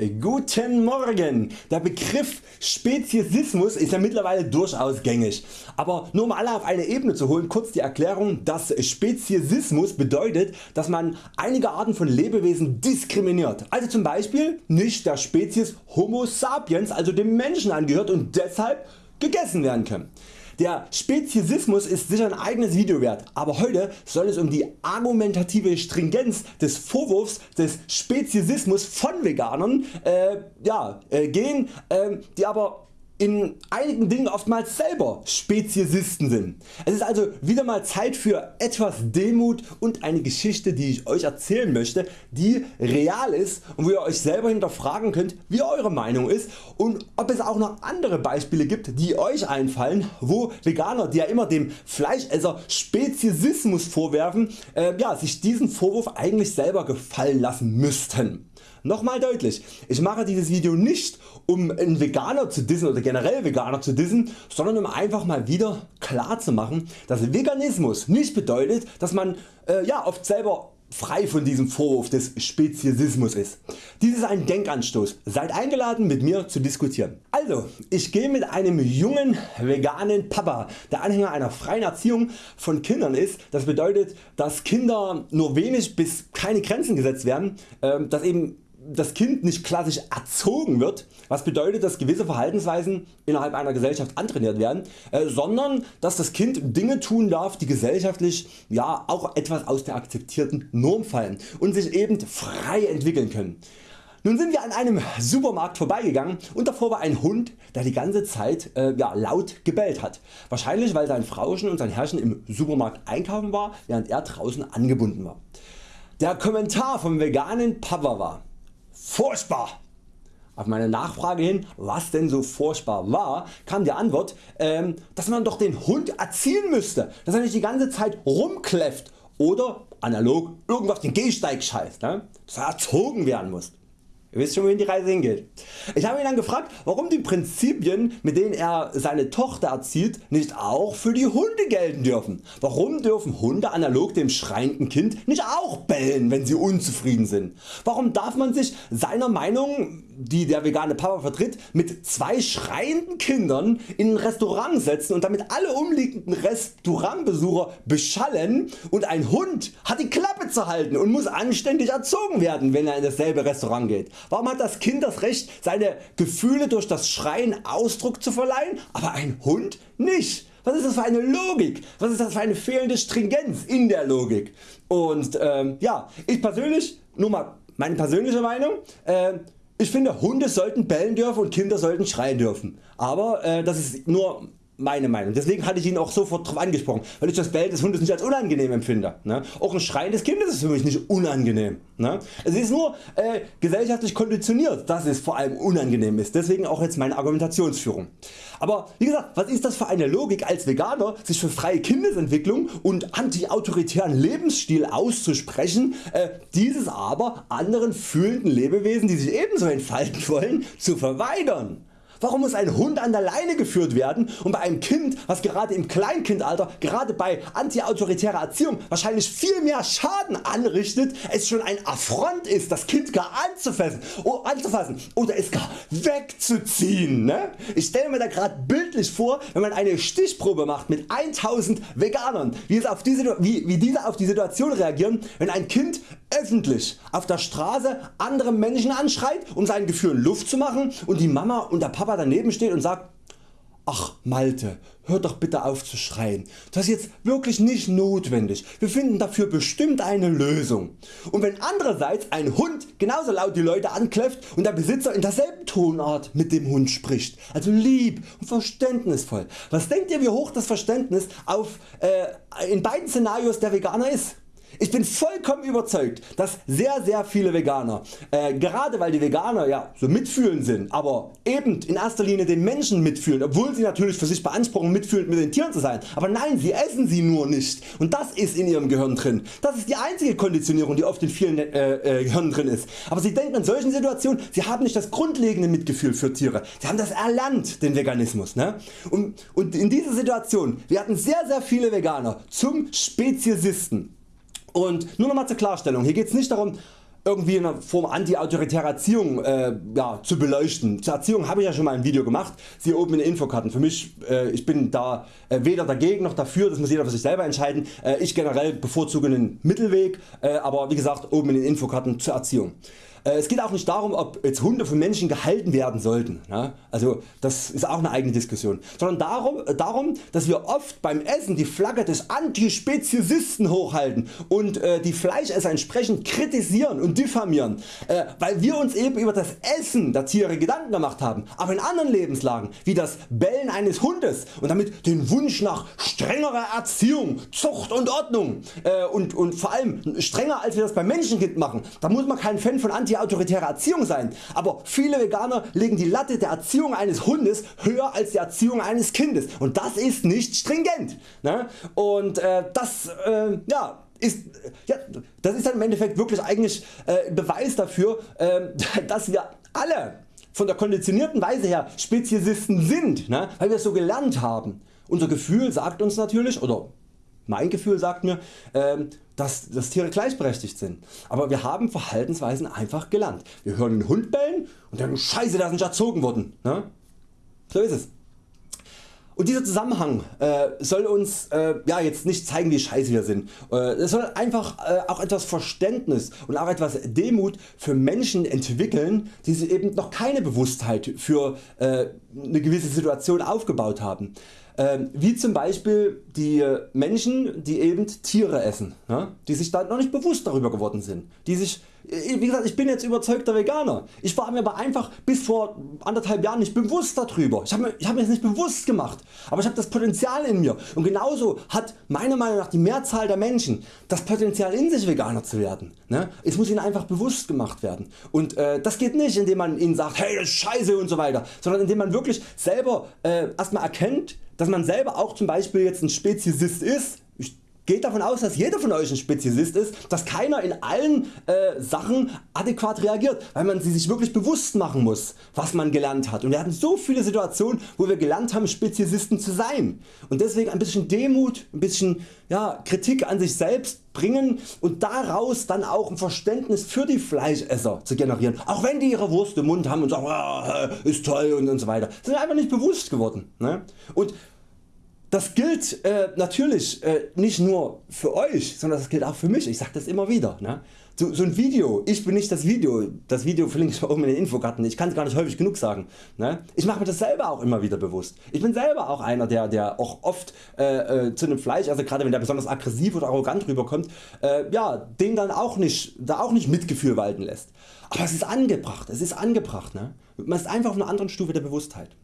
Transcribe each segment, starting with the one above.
Guten Morgen! Der Begriff Speziesismus ist ja mittlerweile durchaus gängig, aber nur um alle auf eine Ebene zu holen, kurz die Erklärung, dass Speziesismus bedeutet, dass man einige Arten von Lebewesen diskriminiert, also zum Beispiel nicht der Spezies Homo sapiens, also dem Menschen angehört und deshalb gegessen werden können. Der Speziesismus ist sicher ein eigenes Video wert, aber heute soll es um die argumentative Stringenz des Vorwurfs des Speziesismus von Veganern äh, ja, äh, gehen, äh, die aber in einigen Dingen oftmals selber Speziesisten sind. Es ist also wieder mal Zeit für etwas Demut und eine Geschichte die ich Euch erzählen möchte die real ist und wo ihr Euch selber hinterfragen könnt wie Eure Meinung ist und ob es auch noch andere Beispiele gibt die Euch einfallen wo Veganer die ja immer dem Fleischesser Speziesismus vorwerfen äh, ja, sich diesen Vorwurf eigentlich selber gefallen lassen müssten. Nochmal deutlich, ich mache dieses Video nicht um einen Veganer zu dissen oder generell Veganer zu dissen, sondern um einfach mal wieder klar zu machen, dass Veganismus nicht bedeutet, dass man äh, ja, oft selber frei von diesem Vorwurf des Speziesismus ist. Dies ist ein Denkanstoß, seid eingeladen mit mir zu diskutieren. Also ich gehe mit einem jungen veganen Papa der Anhänger einer freien Erziehung von Kindern ist, das bedeutet dass Kinder nur wenig bis keine Grenzen gesetzt werden, ähm, dass eben das Kind nicht klassisch erzogen wird, was bedeutet dass gewisse Verhaltensweisen innerhalb einer Gesellschaft antrainiert werden, äh, sondern dass das Kind Dinge tun darf die gesellschaftlich ja, auch etwas aus der akzeptierten Norm fallen und sich eben frei entwickeln können. Nun sind wir an einem Supermarkt vorbeigegangen und davor war ein Hund der die ganze Zeit äh, ja, laut gebellt hat. Wahrscheinlich weil sein Frauchen und sein Herrchen im Supermarkt einkaufen war während er draußen angebunden war. Der Kommentar vom veganen Papa war Furchtbar! Auf meine Nachfrage hin was denn so furchtbar war kam die Antwort ähm, dass man doch den Hund erziehen müsste, dass er nicht die ganze Zeit rumkläfft oder analog irgendwo auf den Gehsteig scheißt, ne? dass er erzogen werden muss. Ihr wisst schon wohin die Reise hingeht. Ich habe ihn dann gefragt warum die Prinzipien mit denen er seine Tochter erzieht nicht auch für die Hunde gelten dürfen. Warum dürfen Hunde analog dem schreienden Kind nicht auch bellen wenn sie unzufrieden sind. Warum darf man sich seiner Meinung die der vegane Papa vertritt mit zwei schreienden Kindern in ein Restaurant setzen und damit alle umliegenden Restaurantbesucher beschallen und ein Hund hat die Klappe zu halten und muss anständig erzogen werden wenn er in dasselbe Restaurant geht. Warum hat das Kind das Recht seine Gefühle durch das Schreien Ausdruck zu verleihen, aber ein Hund nicht? Was ist das für eine Logik? Was ist das für eine fehlende Stringenz in der Logik? Und ähm, ja, ich persönlich, nur mal meine persönliche Meinung, äh, ich finde Hunde sollten bellen dürfen und Kinder sollten schreien dürfen. Aber äh, das ist nur meine Meinung. Deswegen hatte ich ihn auch sofort darauf angesprochen, weil ich das Bellen des Hundes nicht als unangenehm empfinde. Ne? Auch ein Schreien des Kindes ist für mich nicht unangenehm. Ne? Es ist nur äh, gesellschaftlich konditioniert, dass es vor allem unangenehm ist. Deswegen auch jetzt meine Argumentationsführung. Aber wie gesagt, was ist das für eine Logik als Veganer sich für freie Kindesentwicklung und anti-autoritären Lebensstil auszusprechen, äh, dieses aber anderen fühlenden Lebewesen die sich ebenso entfalten wollen zu verweigern. Warum muss ein Hund an der Leine geführt werden und bei einem Kind was gerade im Kleinkindalter gerade bei antiautoritärer Erziehung wahrscheinlich viel mehr Schaden anrichtet es schon ein Affront ist das Kind gar anzufassen, oh, anzufassen oder es gar wegzuziehen. Ne? Ich stelle mir da gerade bildlich vor wenn man eine Stichprobe macht mit 1000 Veganern wie, es auf diese, wie, wie diese auf die Situation reagieren wenn ein Kind öffentlich auf der Straße andere Menschen anschreit um seinen Gefühlen Luft zu machen und die Mama und der Papa Papa daneben steht und sagt Ach Malte, hör doch bitte auf zu schreien. Das ist jetzt wirklich nicht notwendig. Wir finden dafür bestimmt eine Lösung. Und wenn andererseits ein Hund genauso laut die Leute ankläfft und der Besitzer in derselben Tonart mit dem Hund spricht, also lieb und verständnisvoll, was denkt ihr wie hoch das Verständnis auf, äh, in beiden Szenarios der Veganer ist? Ich bin vollkommen überzeugt dass sehr sehr viele Veganer, äh, gerade weil die Veganer ja so mitfühlend sind, aber eben in erster Linie den Menschen mitfühlen, obwohl sie natürlich für sich beanspruchen mitfühlend mit den Tieren zu sein, aber nein sie essen sie nur nicht und das ist in ihrem Gehirn drin. Das ist die einzige Konditionierung die oft in vielen äh, äh, Gehirnen drin ist. Aber sie denken in solchen Situationen sie haben nicht das grundlegende Mitgefühl für Tiere, sie haben das erlernt den Veganismus. Ne? Und, und in dieser Situation werden sehr sehr viele Veganer zum Speziesisten und nur nochmal zur Klarstellung, hier geht es nicht darum irgendwie in einer Form anti-autoritäre Erziehung äh, ja, zu beleuchten. Zur Erziehung habe ich ja schon mal ein Video gemacht, siehe oben in den Infokarten. Für mich, äh, ich bin da äh, weder dagegen noch dafür, das muss jeder für sich selber entscheiden. Äh, ich generell bevorzuge einen Mittelweg, äh, aber wie gesagt oben in den Infokarten zur Erziehung. Äh, es geht auch nicht darum ob jetzt Hunde von Menschen gehalten werden sollten, also das ist auch eine eigene Diskussion, sondern darum, äh, darum dass wir oft beim Essen die Flagge des Antispeziesisten hochhalten und äh, die Fleischesser entsprechend kritisieren und diffamieren, weil wir uns eben über das Essen der Tiere Gedanken gemacht haben, aber in anderen Lebenslagen wie das Bellen eines Hundes und damit den Wunsch nach strengerer Erziehung, Zucht und Ordnung und, und vor allem strenger als wir das beim Menschenkind machen, da muss man kein Fan von Anti anti-autoritäre Erziehung sein, aber viele Veganer legen die Latte der Erziehung eines Hundes höher als die Erziehung eines Kindes und das ist nicht stringent. Ne? Und äh, das äh, ja, ist, ja, das ist dann im Endeffekt wirklich eigentlich äh, Beweis dafür, äh, dass wir alle von der konditionierten Weise her Speziesisten sind, ne? weil wir es so gelernt haben. Unser Gefühl sagt uns natürlich, oder mein Gefühl sagt mir, ähm, dass, dass Tiere gleichberechtigt sind. Aber wir haben Verhaltensweisen einfach gelernt. Wir hören den Hund bellen und denken scheiße da sind erzogen worden. Ne? So ist es. Und dieser Zusammenhang äh, soll uns äh, ja, jetzt nicht zeigen wie scheiße wir sind. Äh, es soll einfach äh, auch etwas Verständnis und auch etwas Demut für Menschen entwickeln die sich eben noch keine Bewusstheit für äh, eine gewisse Situation aufgebaut haben. Ähm, wie zum Beispiel die Menschen die eben Tiere essen, die sich dann noch nicht bewusst darüber geworden sind, die sich wie gesagt, ich bin jetzt überzeugter Veganer. Ich war mir aber einfach bis vor anderthalb Jahren nicht bewusst darüber. Ich habe mir, hab mir das nicht bewusst gemacht, aber ich habe das Potenzial in mir und genauso hat meiner Meinung nach die Mehrzahl der Menschen das Potenzial in sich Veganer zu werden. Ne? Es muss ihnen einfach bewusst gemacht werden und äh, das geht nicht indem man ihnen sagt hey das ist scheiße und so weiter, sondern indem man wirklich selber äh, erstmal erkennt dass man selber auch zum Beispiel jetzt ein Speziesist ist. Geht davon aus dass jeder von Euch ein Speziesist ist, dass keiner in allen äh, Sachen adäquat reagiert, weil man sie sich wirklich bewusst machen muss was man gelernt hat und wir hatten so viele Situationen wo wir gelernt haben Speziesisten zu sein und deswegen ein bisschen Demut, ein bisschen ja, Kritik an sich selbst bringen und daraus dann auch ein Verständnis für die Fleischesser zu generieren, auch wenn die ihre Wurst im Mund haben und sagen ah, ist toll und, und so weiter. Sind einfach nicht bewusst geworden. Ne? Und das gilt äh, natürlich äh, nicht nur für Euch, sondern das gilt auch für mich. Ich sage das immer wieder. Ne? So, so, ein Video, ich bin nicht das Video, das Video verlinke ich oben in den Infokarten, ich kann es gar nicht häufig genug sagen. Ne? Ich mache mir das selber auch immer wieder bewusst. Ich bin selber auch einer der, der auch oft äh, äh, zu einem Fleisch, also gerade wenn der besonders aggressiv oder arrogant rüberkommt, äh, ja, den dann auch nicht, da auch nicht Mitgefühl walten lässt. Aber es ist angebracht, es ist angebracht. Ne? Man ist einfach auf einer anderen Stufe der Bewusstheit.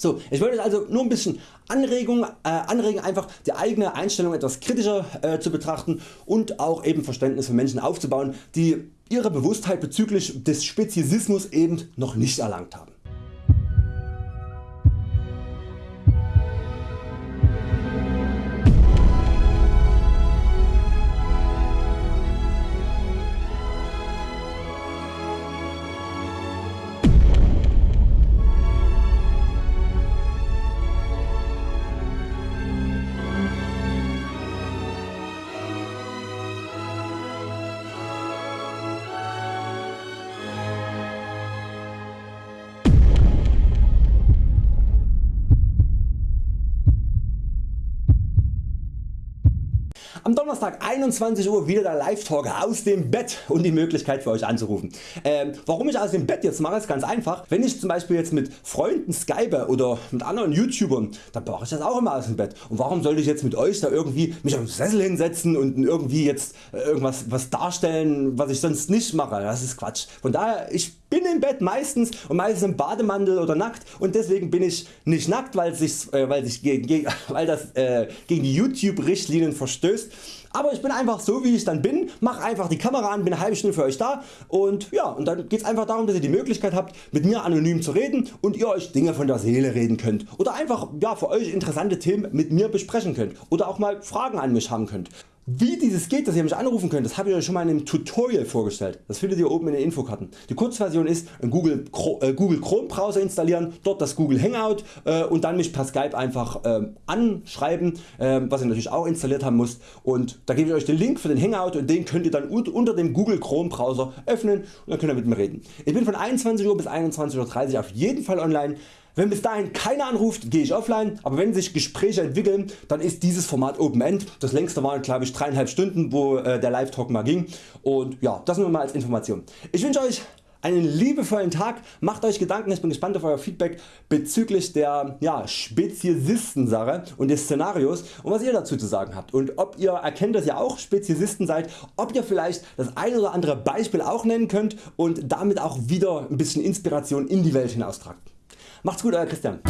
So, ich wollte also nur ein bisschen Anregung, äh, anregen einfach die eigene Einstellung etwas kritischer äh, zu betrachten und auch eben Verständnis für Menschen aufzubauen die ihre Bewusstheit bezüglich des Speziesismus eben noch nicht erlangt haben. Am Donnerstag 21 Uhr wieder der Live Talk aus dem Bett und die Möglichkeit für Euch anzurufen. Ähm, warum ich aus dem Bett jetzt mache ist ganz einfach. Wenn ich zum Beispiel jetzt mit Freunden skype oder mit anderen YouTubern, dann mache ich das auch immer aus dem Bett. Und warum sollte ich jetzt mit Euch da irgendwie mich auf den Sessel hinsetzen und irgendwie jetzt äh, irgendwas was darstellen was ich sonst nicht mache. Das ist Quatsch. Von daher ich bin im Bett meistens und meistens im Bademantel oder nackt. Und deswegen bin ich nicht nackt weil, sich, äh, weil, sich gegen, weil das äh, gegen die YouTube Richtlinien verstößt. Aber ich bin einfach so wie ich dann bin, mach einfach die Kamera an, bin eine halbe Stunde für Euch da. Und ja und dann geht es einfach darum dass ihr die Möglichkeit habt mit mir anonym zu reden und ihr Euch Dinge von der Seele reden könnt. Oder einfach ja, für Euch interessante Themen mit mir besprechen könnt. Oder auch mal Fragen an mich haben könnt. Wie dieses geht, dass ihr mich anrufen könnt, das habe ich euch schon mal in einem Tutorial vorgestellt. Das findet ihr oben in den Infokarten. Die Kurzversion ist Google, äh, Google Chrome Browser installieren, dort das Google Hangout äh, und dann mich per Skype einfach äh, anschreiben, äh, was ihr natürlich auch installiert haben müsst. Und da gebe ich Euch den Link für den Hangout und den könnt ihr dann unter dem Google Chrome Browser öffnen und dann könnt ihr mit mir reden. Ich bin von 21 Uhr bis 21.30 Uhr auf jeden Fall online. Wenn bis dahin keiner anruft, gehe ich offline, aber wenn sich Gespräche entwickeln, dann ist dieses Format Open End. Das längste waren glaube ich 3,5 Stunden, wo äh, der Live Talk mal ging. Und ja, das nur mal als Information. Ich wünsche Euch einen liebevollen Tag, macht Euch Gedanken, ich bin gespannt auf Euer Feedback bezüglich der ja, Speziesisten-Sache und des Szenarios und was ihr dazu zu sagen habt und ob ihr erkennt dass ihr auch Speziesisten seid, ob ihr vielleicht das ein oder andere Beispiel auch nennen könnt und damit auch wieder ein bisschen Inspiration in die Welt hinaustragt. Macht's gut Euer Christian.